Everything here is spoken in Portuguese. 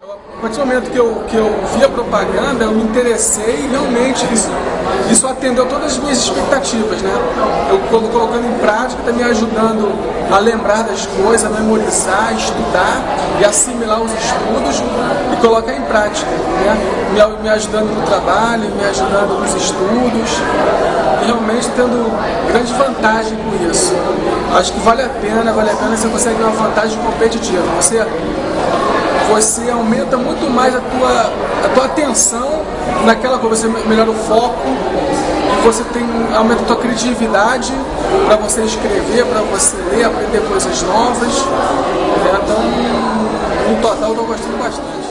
A partir do momento que eu, que eu vi a propaganda, eu me interessei e realmente isso, isso atendeu todas as minhas expectativas. Né? Eu colocando em prática, está me ajudando a lembrar das coisas, a memorizar, estudar e assimilar os estudos e colocar em prática. Né? Me, me ajudando no trabalho, me ajudando nos estudos e realmente tendo grande vantagem com isso. Acho que vale a pena, vale a pena você consegue uma vantagem competitiva. Você você aumenta muito mais a tua, a tua atenção naquela coisa, você melhora o foco, você tem, aumenta a tua criatividade para você escrever, para você ler, aprender coisas novas. Né? Então, no total, eu estou gostando bastante.